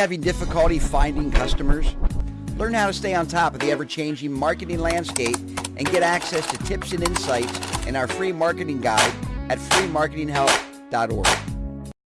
having difficulty finding customers? Learn how to stay on top of the ever-changing marketing landscape and get access to tips and insights in our free marketing guide at freemarketinghelp.org.